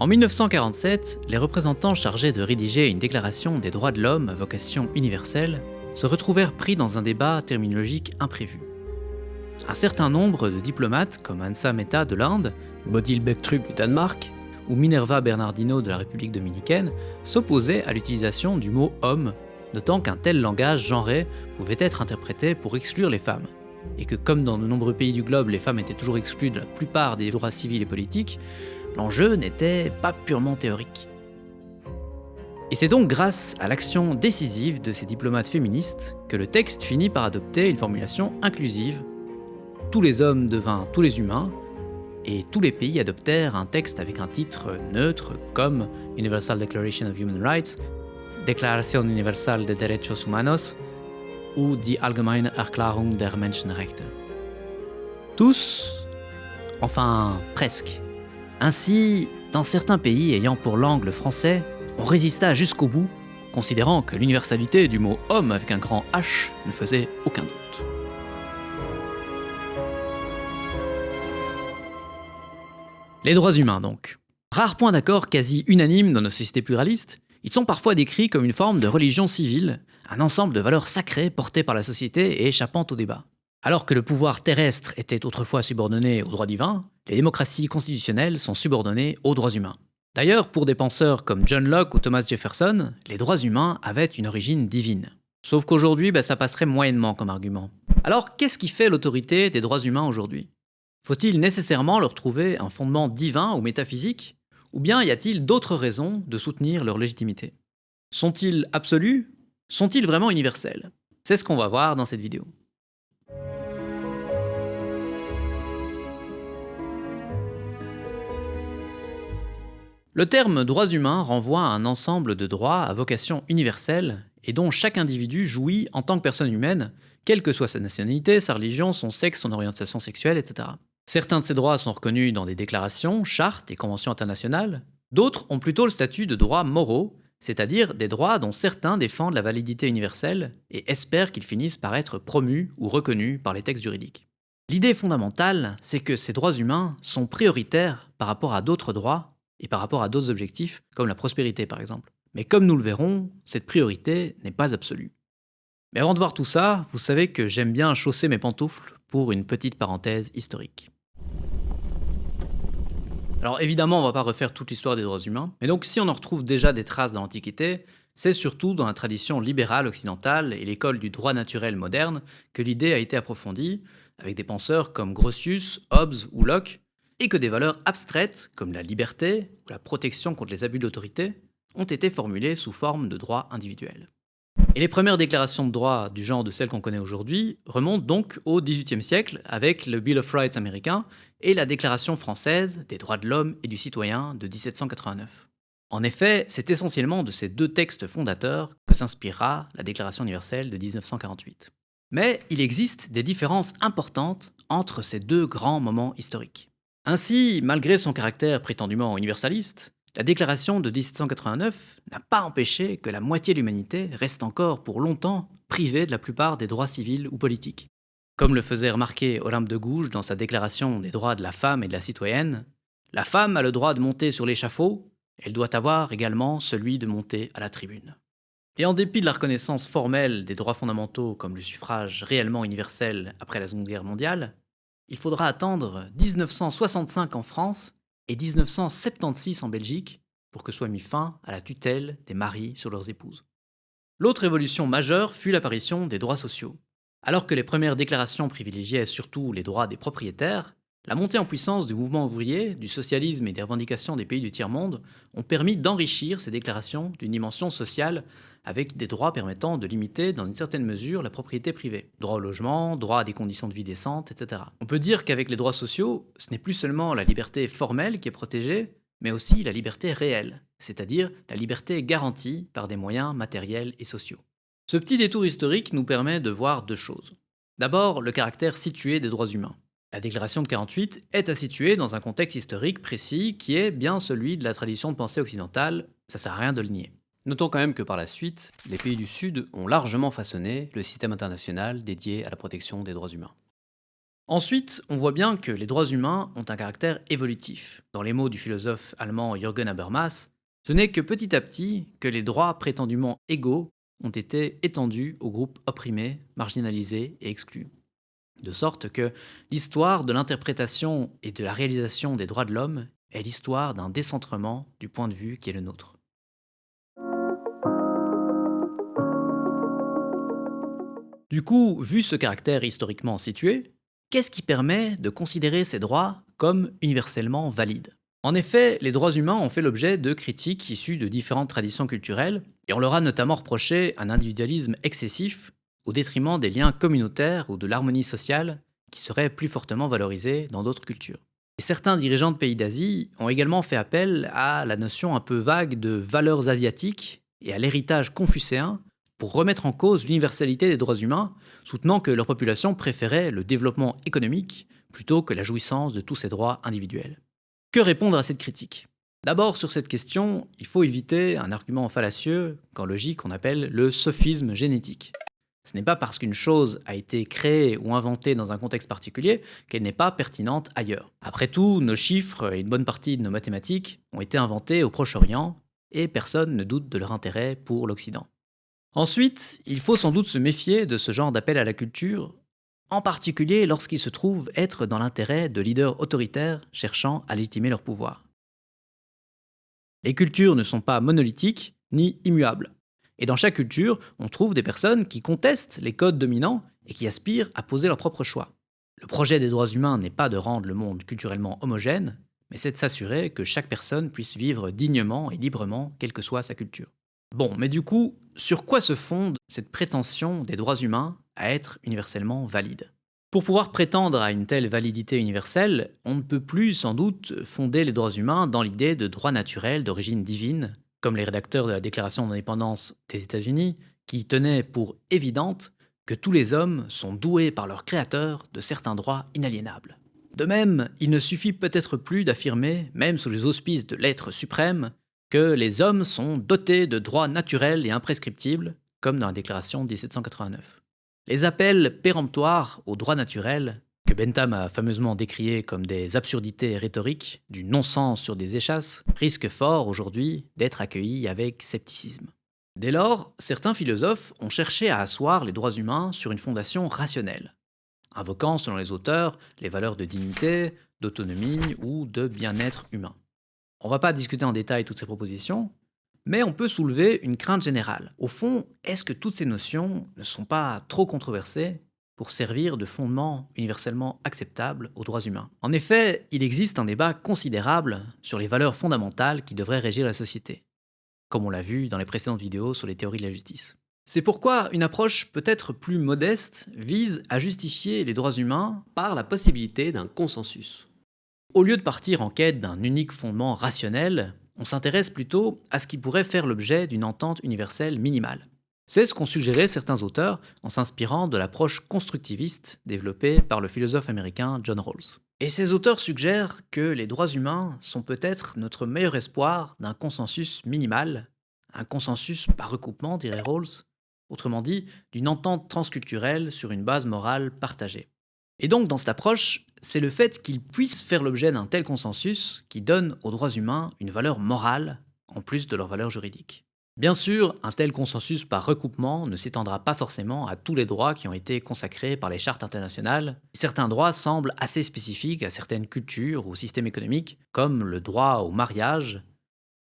En 1947, les représentants chargés de rédiger une déclaration des droits de l'homme à vocation universelle se retrouvèrent pris dans un débat terminologique imprévu. Un certain nombre de diplomates comme Hansa Mehta de l'Inde, Bodil Bektrup du Danemark ou Minerva Bernardino de la République dominicaine s'opposaient à l'utilisation du mot homme, notant qu'un tel langage genré pouvait être interprété pour exclure les femmes, et que comme dans de nombreux pays du globe les femmes étaient toujours exclues de la plupart des droits civils et politiques, l'enjeu n'était pas purement théorique. Et c'est donc grâce à l'action décisive de ces diplomates féministes que le texte finit par adopter une formulation inclusive. Tous les hommes devinrent tous les humains, et tous les pays adoptèrent un texte avec un titre neutre comme Universal Declaration of Human Rights, Déclaration universelle des derechos humanos ou Die Allgemeine Erklärung der Menschenrechte. Tous, enfin presque. Ainsi, dans certains pays ayant pour langue le français, on résista jusqu'au bout, considérant que l'universalité du mot homme avec un grand H ne faisait aucun doute. Les droits humains donc. Rare point d'accord quasi unanime dans nos sociétés pluralistes, ils sont parfois décrits comme une forme de religion civile, un ensemble de valeurs sacrées portées par la société et échappant au débat. Alors que le pouvoir terrestre était autrefois subordonné aux droits divins, les démocraties constitutionnelles sont subordonnées aux droits humains. D'ailleurs, pour des penseurs comme John Locke ou Thomas Jefferson, les droits humains avaient une origine divine. Sauf qu'aujourd'hui, bah, ça passerait moyennement comme argument. Alors, qu'est-ce qui fait l'autorité des droits humains aujourd'hui? Faut-il nécessairement leur trouver un fondement divin ou métaphysique? Ou bien y a-t-il d'autres raisons de soutenir leur légitimité? Sont-ils absolus? Sont-ils vraiment universels? C'est ce qu'on va voir dans cette vidéo. Le terme droits humains renvoie à un ensemble de droits à vocation universelle et dont chaque individu jouit en tant que personne humaine, quelle que soit sa nationalité, sa religion, son sexe, son orientation sexuelle, etc. Certains de ces droits sont reconnus dans des déclarations, chartes et conventions internationales, d'autres ont plutôt le statut de droits moraux, c'est-à-dire des droits dont certains défendent la validité universelle et espèrent qu'ils finissent par être promus ou reconnus par les textes juridiques. L'idée fondamentale, c'est que ces droits humains sont prioritaires par rapport à d'autres droits et par rapport à d'autres objectifs, comme la prospérité par exemple. Mais comme nous le verrons, cette priorité n'est pas absolue. Mais avant de voir tout ça, vous savez que j'aime bien chausser mes pantoufles pour une petite parenthèse historique. Alors évidemment, on va pas refaire toute l'histoire des droits humains, mais donc si on en retrouve déjà des traces dans l'Antiquité, c'est surtout dans la tradition libérale occidentale et l'école du droit naturel moderne que l'idée a été approfondie, avec des penseurs comme Grotius, Hobbes ou Locke, et que des valeurs abstraites, comme la liberté ou la protection contre les abus d'autorité, ont été formulées sous forme de droits individuels. Et les premières déclarations de droits du genre de celles qu'on connaît aujourd'hui remontent donc au XVIIIe siècle avec le Bill of Rights américain et la Déclaration française des droits de l'homme et du citoyen de 1789. En effet, c'est essentiellement de ces deux textes fondateurs que s'inspirera la Déclaration universelle de 1948. Mais il existe des différences importantes entre ces deux grands moments historiques. Ainsi, malgré son caractère prétendument universaliste, la déclaration de 1789 n'a pas empêché que la moitié de l'humanité reste encore pour longtemps privée de la plupart des droits civils ou politiques. Comme le faisait remarquer Olympe de Gouges dans sa déclaration des droits de la femme et de la citoyenne, la femme a le droit de monter sur l'échafaud, elle doit avoir également celui de monter à la tribune. Et en dépit de la reconnaissance formelle des droits fondamentaux comme le suffrage réellement universel après la Seconde Guerre mondiale, il faudra attendre 1965 en France et 1976 en Belgique pour que soit mis fin à la tutelle des maris sur leurs épouses. L'autre évolution majeure fut l'apparition des droits sociaux. Alors que les premières déclarations privilégiaient surtout les droits des propriétaires, la montée en puissance du mouvement ouvrier, du socialisme et des revendications des pays du tiers-monde ont permis d'enrichir ces déclarations d'une dimension sociale avec des droits permettant de limiter dans une certaine mesure la propriété privée. Droit au logement, droit à des conditions de vie décentes, etc. On peut dire qu'avec les droits sociaux, ce n'est plus seulement la liberté formelle qui est protégée, mais aussi la liberté réelle, c'est-à-dire la liberté garantie par des moyens matériels et sociaux. Ce petit détour historique nous permet de voir deux choses. D'abord, le caractère situé des droits humains. La déclaration de 48 est à situer dans un contexte historique précis qui est bien celui de la tradition de pensée occidentale, ça sert à rien de le nier. Notons quand même que par la suite, les pays du Sud ont largement façonné le système international dédié à la protection des droits humains. Ensuite, on voit bien que les droits humains ont un caractère évolutif. Dans les mots du philosophe allemand Jürgen Habermas, ce n'est que petit à petit que les droits prétendument égaux ont été étendus aux groupes opprimés, marginalisés et exclus. De sorte que l'histoire de l'interprétation et de la réalisation des droits de l'homme est l'histoire d'un décentrement du point de vue qui est le nôtre. Du coup, vu ce caractère historiquement situé, qu'est-ce qui permet de considérer ces droits comme universellement valides? En effet, les droits humains ont fait l'objet de critiques issues de différentes traditions culturelles, et on leur a notamment reproché un individualisme excessif au détriment des liens communautaires ou de l'harmonie sociale qui seraient plus fortement valorisés dans d'autres cultures. Certains dirigeants de pays d'Asie ont également fait appel à la notion un peu vague de valeurs asiatiques et à l'héritage confucéen pour remettre en cause l'universalité des droits humains, soutenant que leur population préférait le développement économique plutôt que la jouissance de tous ces droits individuels. Que répondre à cette critique? D'abord, sur cette question, il faut éviter un argument fallacieux qu'en logique on appelle le sophisme génétique. Ce n'est pas parce qu'une chose a été créée ou inventée dans un contexte particulier qu'elle n'est pas pertinente ailleurs. Après tout, nos chiffres et une bonne partie de nos mathématiques ont été inventés au Proche-Orient, et personne ne doute de leur intérêt pour l'Occident. Ensuite, il faut sans doute se méfier de ce genre d'appel à la culture, en particulier lorsqu'il se trouve être dans l'intérêt de leaders autoritaires cherchant à légitimer leur pouvoir. Les cultures ne sont pas monolithiques ni immuables. Et dans chaque culture, on trouve des personnes qui contestent les codes dominants et qui aspirent à poser leur propre choix. Le projet des droits humains n'est pas de rendre le monde culturellement homogène, mais c'est de s'assurer que chaque personne puisse vivre dignement et librement, quelle que soit sa culture. Bon, mais du coup, sur quoi se fonde cette prétention des droits humains à être universellement valides Pour pouvoir prétendre à une telle validité universelle, on ne peut plus sans doute fonder les droits humains dans l'idée de droits naturels d'origine divine, comme les rédacteurs de la Déclaration d'indépendance des États-Unis, qui tenaient pour évidente que tous les hommes sont doués par leur créateur de certains droits inaliénables. De même, il ne suffit peut-être plus d'affirmer, même sous les auspices de l'être suprême, que les hommes sont dotés de droits naturels et imprescriptibles, comme dans la déclaration de 1789. Les appels péremptoires aux droits naturels, Bentham a fameusement décriés comme des absurdités rhétoriques, du non-sens sur des échasses, risquent fort aujourd'hui d'être accueillis avec scepticisme. Dès lors, certains philosophes ont cherché à asseoir les droits humains sur une fondation rationnelle, invoquant selon les auteurs les valeurs de dignité, d'autonomie ou de bien-être humain. On ne va pas discuter en détail toutes ces propositions, mais on peut soulever une crainte générale. Au fond, est-ce que toutes ces notions ne sont pas trop controversées pour servir de fondement universellement acceptable aux droits humains En effet, il existe un débat considérable sur les valeurs fondamentales qui devraient régir la société, comme on l'a vu dans les précédentes vidéos sur les théories de la justice. C'est pourquoi une approche peut-être plus modeste vise à justifier les droits humains par la possibilité d'un consensus. Au lieu de partir en quête d'un unique fondement rationnel, on s'intéresse plutôt à ce qui pourrait faire l'objet d'une entente universelle minimale. C'est ce qu'ont suggéré certains auteurs en s'inspirant de l'approche constructiviste développée par le philosophe américain John Rawls. Et ces auteurs suggèrent que les droits humains sont peut-être notre meilleur espoir d'un consensus minimal, un consensus par recoupement, dirait Rawls, autrement dit, d'une entente transculturelle sur une base morale partagée. Et donc, dans cette approche, c'est le fait qu'ils puissent faire l'objet d'un tel consensus qui donne aux droits humains une valeur morale en plus de leur valeur juridique. Bien sûr, un tel consensus par recoupement ne s'étendra pas forcément à tous les droits qui ont été consacrés par les chartes internationales. Certains droits semblent assez spécifiques à certaines cultures ou systèmes économiques, comme le droit au mariage,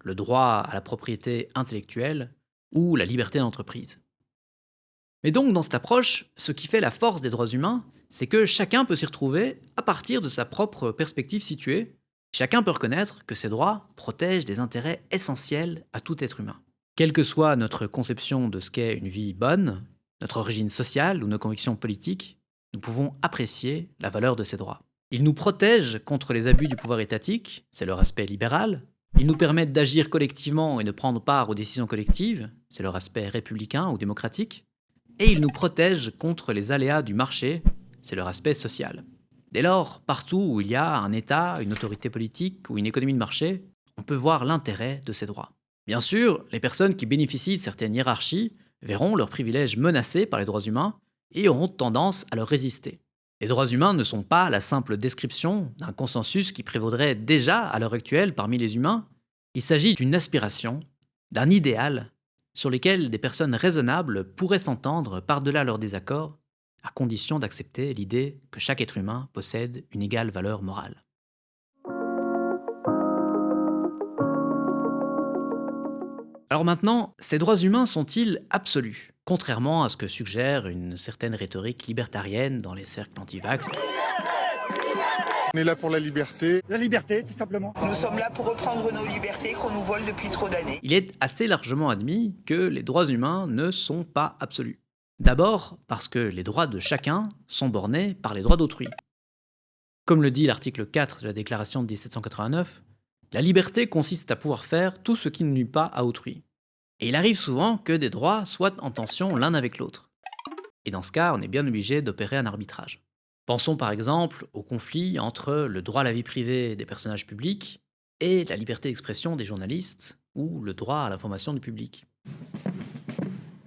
le droit à la propriété intellectuelle ou la liberté d'entreprise. Mais donc, dans cette approche, ce qui fait la force des droits humains, c'est que chacun peut s'y retrouver à partir de sa propre perspective située. Chacun peut reconnaître que ces droits protègent des intérêts essentiels à tout être humain. Quelle que soit notre conception de ce qu'est une vie bonne, notre origine sociale ou nos convictions politiques, nous pouvons apprécier la valeur de ces droits. Ils nous protègent contre les abus du pouvoir étatique, c'est leur aspect libéral. Ils nous permettent d'agir collectivement et de prendre part aux décisions collectives, c'est leur aspect républicain ou démocratique. Et ils nous protègent contre les aléas du marché, c'est leur aspect social. Dès lors, partout où il y a un État, une autorité politique ou une économie de marché, on peut voir l'intérêt de ces droits. Bien sûr, les personnes qui bénéficient de certaines hiérarchies verront leurs privilèges menacés par les droits humains et auront tendance à leur résister. Les droits humains ne sont pas la simple description d'un consensus qui prévaudrait déjà à l'heure actuelle parmi les humains, il s'agit d'une aspiration, d'un idéal sur lequel des personnes raisonnables pourraient s'entendre par-delà leurs désaccords, à condition d'accepter l'idée que chaque être humain possède une égale valeur morale. Alors maintenant, ces droits humains sont-ils absolus? Contrairement à ce que suggère une certaine rhétorique libertarienne dans les cercles anti-vax. On est là pour la liberté. La liberté, tout simplement. Nous sommes là pour reprendre nos libertés qu'on nous vole depuis trop d'années. Il est assez largement admis que les droits humains ne sont pas absolus. D'abord parce que les droits de chacun sont bornés par les droits d'autrui. Comme le dit l'article 4 de la Déclaration de 1789, la liberté consiste à pouvoir faire tout ce qui ne nuit pas à autrui. Et il arrive souvent que des droits soient en tension l'un avec l'autre. Et dans ce cas, on est bien obligé d'opérer un arbitrage. Pensons par exemple au conflit entre le droit à la vie privée des personnages publics et la liberté d'expression des journalistes ou le droit à l'information du public.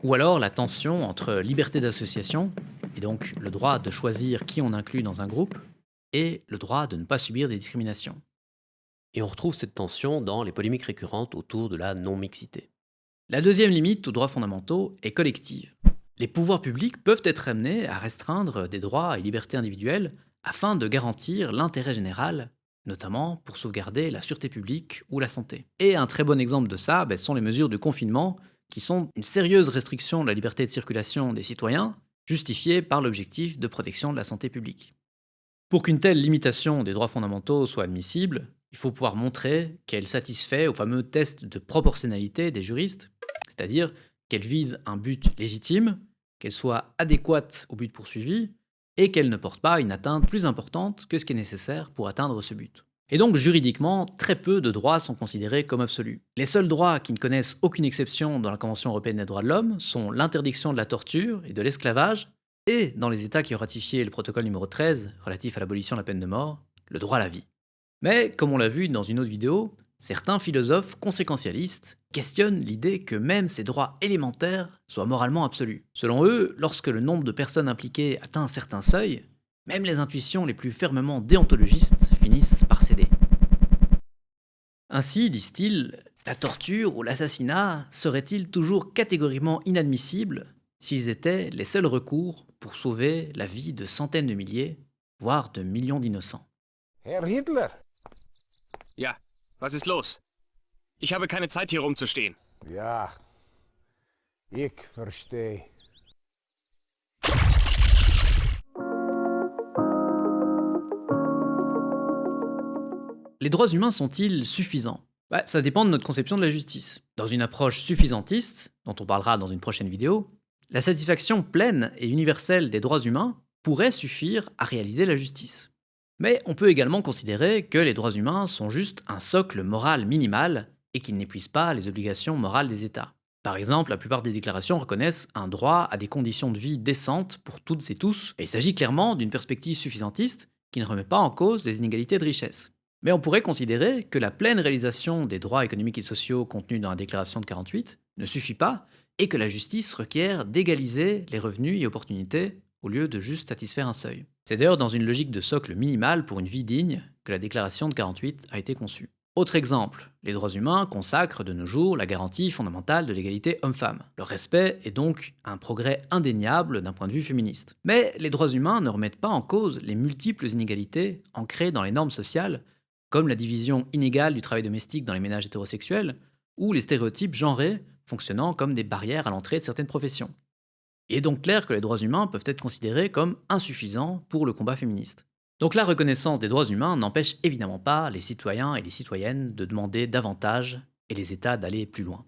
Ou alors la tension entre liberté d'association, et donc le droit de choisir qui on inclut dans un groupe, et le droit de ne pas subir des discriminations. Et on retrouve cette tension dans les polémiques récurrentes autour de la non-mixité. La deuxième limite aux droits fondamentaux est collective. Les pouvoirs publics peuvent être amenés à restreindre des droits et libertés individuelles afin de garantir l'intérêt général, notamment pour sauvegarder la sûreté publique ou la santé. Et un très bon exemple de ça ben, sont les mesures de confinement, qui sont une sérieuse restriction de la liberté de circulation des citoyens, justifiée par l'objectif de protection de la santé publique. Pour qu'une telle limitation des droits fondamentaux soit admissible, il faut pouvoir montrer qu'elle satisfait au fameux test de proportionnalité des juristes, c'est-à-dire qu'elle vise un but légitime, qu'elle soit adéquate au but poursuivi, et qu'elle ne porte pas une atteinte plus importante que ce qui est nécessaire pour atteindre ce but. Et donc juridiquement, très peu de droits sont considérés comme absolus. Les seuls droits qui ne connaissent aucune exception dans la Convention européenne des droits de l'homme sont l'interdiction de la torture et de l'esclavage, et dans les États qui ont ratifié le protocole numéro 13 relatif à l'abolition de la peine de mort, le droit à la vie. Mais, comme on l'a vu dans une autre vidéo, certains philosophes conséquentialistes questionnent l'idée que même ces droits élémentaires soient moralement absolus. Selon eux, lorsque le nombre de personnes impliquées atteint un certain seuil, même les intuitions les plus fermement déontologistes finissent par céder. Ainsi, disent-ils, la torture ou l'assassinat seraient-ils toujours catégoriquement inadmissibles s'ils étaient les seuls recours pour sauver la vie de centaines de milliers, voire de millions d'innocents? Hitler, Ja, was ist los? Ich habe keine Zeit hier rumzustehen. Ja, ich verstehe. Les droits humains sont-ils suffisants? Bah, Ça dépend de notre conception de la justice. Dans une approche suffisantiste, dont on parlera dans une prochaine vidéo, la satisfaction pleine et universelle des droits humains pourrait suffire à réaliser la justice. Mais on peut également considérer que les droits humains sont juste un socle moral minimal et qu'ils n'épuisent pas les obligations morales des États. Par exemple, la plupart des déclarations reconnaissent un droit à des conditions de vie décentes pour toutes et tous, et il s'agit clairement d'une perspective suffisantiste qui ne remet pas en cause les inégalités de richesse. Mais on pourrait considérer que la pleine réalisation des droits économiques et sociaux contenus dans la déclaration de 48 ne suffit pas et que la justice requiert d'égaliser les revenus et opportunités au lieu de juste satisfaire un seuil. C'est d'ailleurs dans une logique de socle minimal pour une vie digne que la déclaration de 48 a été conçue. Autre exemple, les droits humains consacrent de nos jours la garantie fondamentale de l'égalité homme-femme. Le respect est donc un progrès indéniable d'un point de vue féministe. Mais les droits humains ne remettent pas en cause les multiples inégalités ancrées dans les normes sociales, comme la division inégale du travail domestique dans les ménages hétérosexuels, ou les stéréotypes genrés fonctionnant comme des barrières à l'entrée de certaines professions. Il est donc clair que les droits humains peuvent être considérés comme insuffisants pour le combat féministe. Donc la reconnaissance des droits humains n'empêche évidemment pas les citoyens et les citoyennes de demander davantage et les États d'aller plus loin.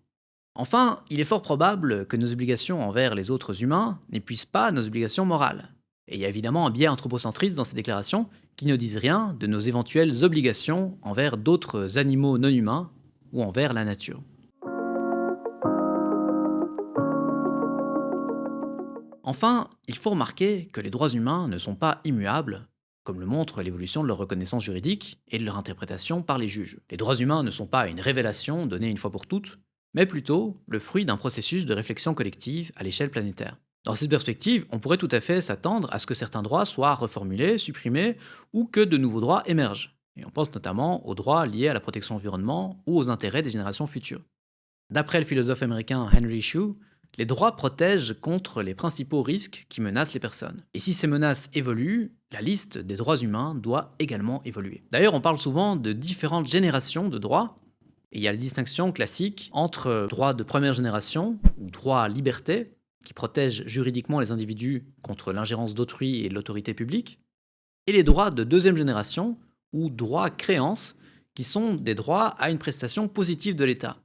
Enfin, il est fort probable que nos obligations envers les autres humains n'épuisent pas nos obligations morales. Et il y a évidemment un biais anthropocentriste dans ces déclarations qui ne disent rien de nos éventuelles obligations envers d'autres animaux non humains ou envers la nature. Enfin, il faut remarquer que les droits humains ne sont pas immuables comme le montre l'évolution de leur reconnaissance juridique et de leur interprétation par les juges. Les droits humains ne sont pas une révélation donnée une fois pour toutes, mais plutôt le fruit d'un processus de réflexion collective à l'échelle planétaire. Dans cette perspective, on pourrait tout à fait s'attendre à ce que certains droits soient reformulés, supprimés, ou que de nouveaux droits émergent. Et on pense notamment aux droits liés à la protection de l'environnement ou aux intérêts des générations futures. D'après le philosophe américain Henry Shue, les droits protègent contre les principaux risques qui menacent les personnes. Et si ces menaces évoluent, la liste des droits humains doit également évoluer. D'ailleurs, on parle souvent de différentes générations de droits, et il y a la distinction classique entre droits de première génération, ou droits à liberté, qui protègent juridiquement les individus contre l'ingérence d'autrui et de l'autorité publique, et les droits de deuxième génération, ou droits à créance, qui sont des droits à une prestation positive de l'État.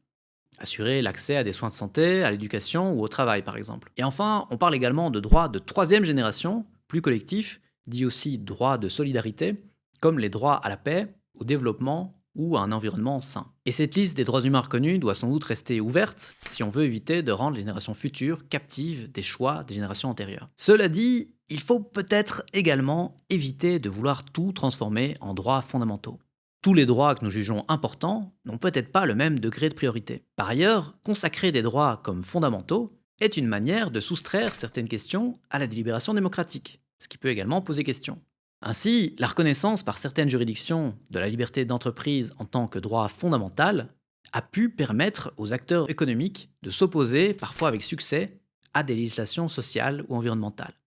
Assurer l'accès à des soins de santé, à l'éducation ou au travail par exemple. Et enfin, on parle également de droits de troisième génération, plus collectifs, dit aussi droits de solidarité, comme les droits à la paix, au développement ou à un environnement sain. Et cette liste des droits humains reconnus doit sans doute rester ouverte si on veut éviter de rendre les générations futures captives des choix des générations antérieures. Cela dit, il faut peut-être également éviter de vouloir tout transformer en droits fondamentaux. Tous les droits que nous jugeons importants n'ont peut-être pas le même degré de priorité. Par ailleurs, consacrer des droits comme fondamentaux est une manière de soustraire certaines questions à la délibération démocratique, ce qui peut également poser question. Ainsi, la reconnaissance par certaines juridictions de la liberté d'entreprise en tant que droit fondamental a pu permettre aux acteurs économiques de s'opposer, parfois avec succès, à des législations sociales ou environnementales.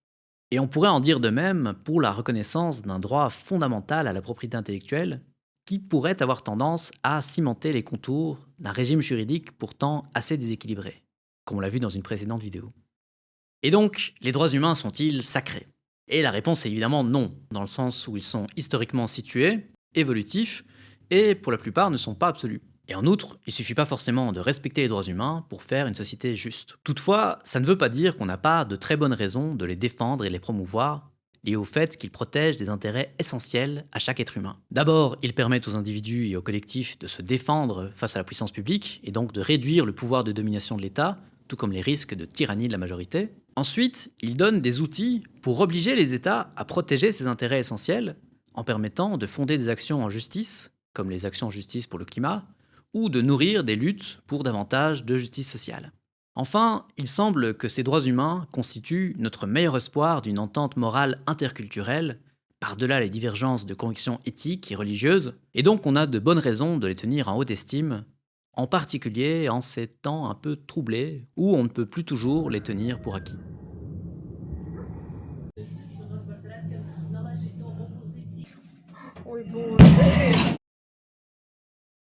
Et on pourrait en dire de même pour la reconnaissance d'un droit fondamental à la propriété intellectuelle qui pourrait avoir tendance à cimenter les contours d'un régime juridique pourtant assez déséquilibré, comme on l'a vu dans une précédente vidéo. Et donc, les droits humains sont-ils sacrés? Et la réponse est évidemment non, dans le sens où ils sont historiquement situés, évolutifs, et pour la plupart ne sont pas absolus. Et en outre, il suffit pas forcément de respecter les droits humains pour faire une société juste. Toutefois, ça ne veut pas dire qu'on n'a pas de très bonnes raisons de les défendre et les promouvoir, liées au fait qu'ils protègent des intérêts essentiels à chaque être humain. D'abord, ils permettent aux individus et aux collectifs de se défendre face à la puissance publique, et donc de réduire le pouvoir de domination de l'État, tout comme les risques de tyrannie de la majorité. Ensuite, il donne des outils pour obliger les États à protéger ces intérêts essentiels en permettant de fonder des actions en justice, comme les actions en justice pour le climat, ou de nourrir des luttes pour davantage de justice sociale. Enfin, il semble que ces droits humains constituent notre meilleur espoir d'une entente morale interculturelle, par-delà les divergences de convictions éthiques et religieuses, et donc on a de bonnes raisons de les tenir en haute estime en particulier en ces temps un peu troublés où on ne peut plus toujours les tenir pour acquis.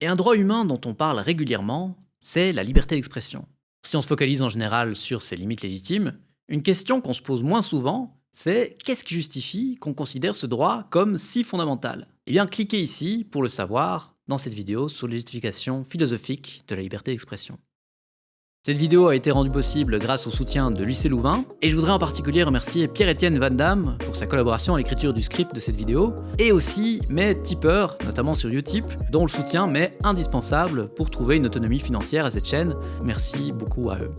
Et un droit humain dont on parle régulièrement, c'est la liberté d'expression. Si on se focalise en général sur ses limites légitimes, une question qu'on se pose moins souvent, c'est qu'est-ce qui justifie qu'on considère ce droit comme si fondamental? Eh bien, cliquez ici pour le savoir dans cette vidéo sur les justifications philosophiques de la liberté d'expression. Cette vidéo a été rendue possible grâce au soutien de l'UC Louvain, et je voudrais en particulier remercier Pierre-Étienne Van Damme pour sa collaboration à l'écriture du script de cette vidéo, et aussi mes tipeurs, notamment sur Utip, dont le soutien m'est indispensable pour trouver une autonomie financière à cette chaîne. Merci beaucoup à eux.